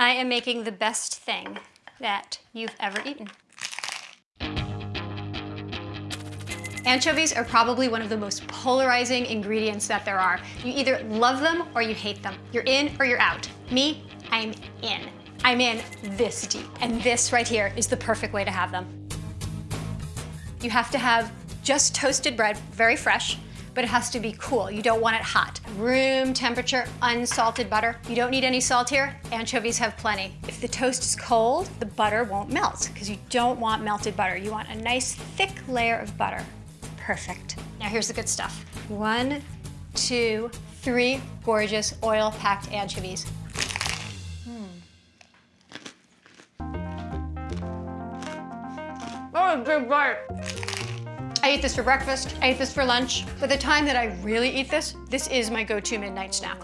I am making the best thing that you've ever eaten. Anchovies are probably one of the most polarizing ingredients that there are. You either love them or you hate them. You're in or you're out. Me, I'm in. I'm in this deep. And this right here is the perfect way to have them. You have to have just toasted bread, very fresh, but it has to be cool. You don't want it hot. Room temperature, unsalted butter. You don't need any salt here. Anchovies have plenty. If the toast is cold, the butter won't melt because you don't want melted butter. You want a nice thick layer of butter. Perfect. Now here's the good stuff. One, two, three gorgeous oil-packed anchovies. Oh, good bite. I eat this for breakfast, I eat this for lunch. But the time that I really eat this, this is my go-to midnight snack.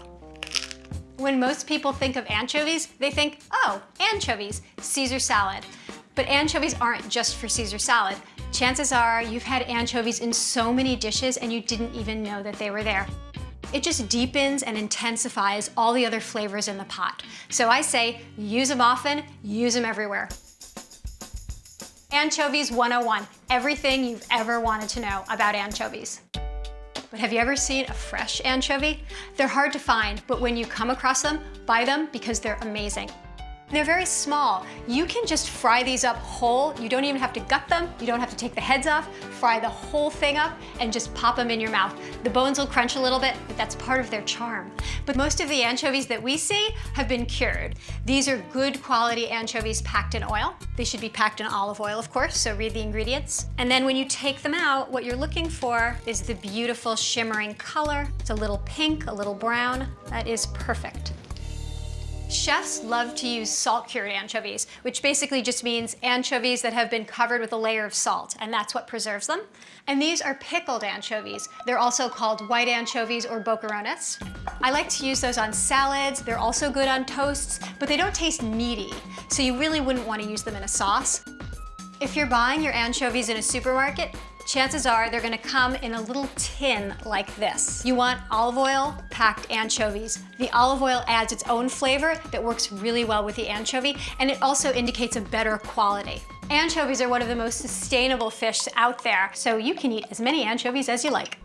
When most people think of anchovies, they think, oh, anchovies, Caesar salad. But anchovies aren't just for Caesar salad. Chances are you've had anchovies in so many dishes and you didn't even know that they were there. It just deepens and intensifies all the other flavors in the pot. So I say, use them often, use them everywhere. Anchovies 101, everything you've ever wanted to know about anchovies. But have you ever seen a fresh anchovy? They're hard to find, but when you come across them, buy them because they're amazing. They're very small. You can just fry these up whole. You don't even have to gut them. You don't have to take the heads off. Fry the whole thing up and just pop them in your mouth. The bones will crunch a little bit, but that's part of their charm. But most of the anchovies that we see have been cured. These are good quality anchovies packed in oil. They should be packed in olive oil, of course, so read the ingredients. And then when you take them out, what you're looking for is the beautiful shimmering color. It's a little pink, a little brown. That is perfect. Chefs love to use salt-cured anchovies, which basically just means anchovies that have been covered with a layer of salt, and that's what preserves them. And these are pickled anchovies. They're also called white anchovies or boquerones. I like to use those on salads. They're also good on toasts, but they don't taste meaty, so you really wouldn't want to use them in a sauce. If you're buying your anchovies in a supermarket, chances are they're gonna come in a little tin like this. You want olive oil packed anchovies. The olive oil adds its own flavor that works really well with the anchovy, and it also indicates a better quality. Anchovies are one of the most sustainable fish out there, so you can eat as many anchovies as you like.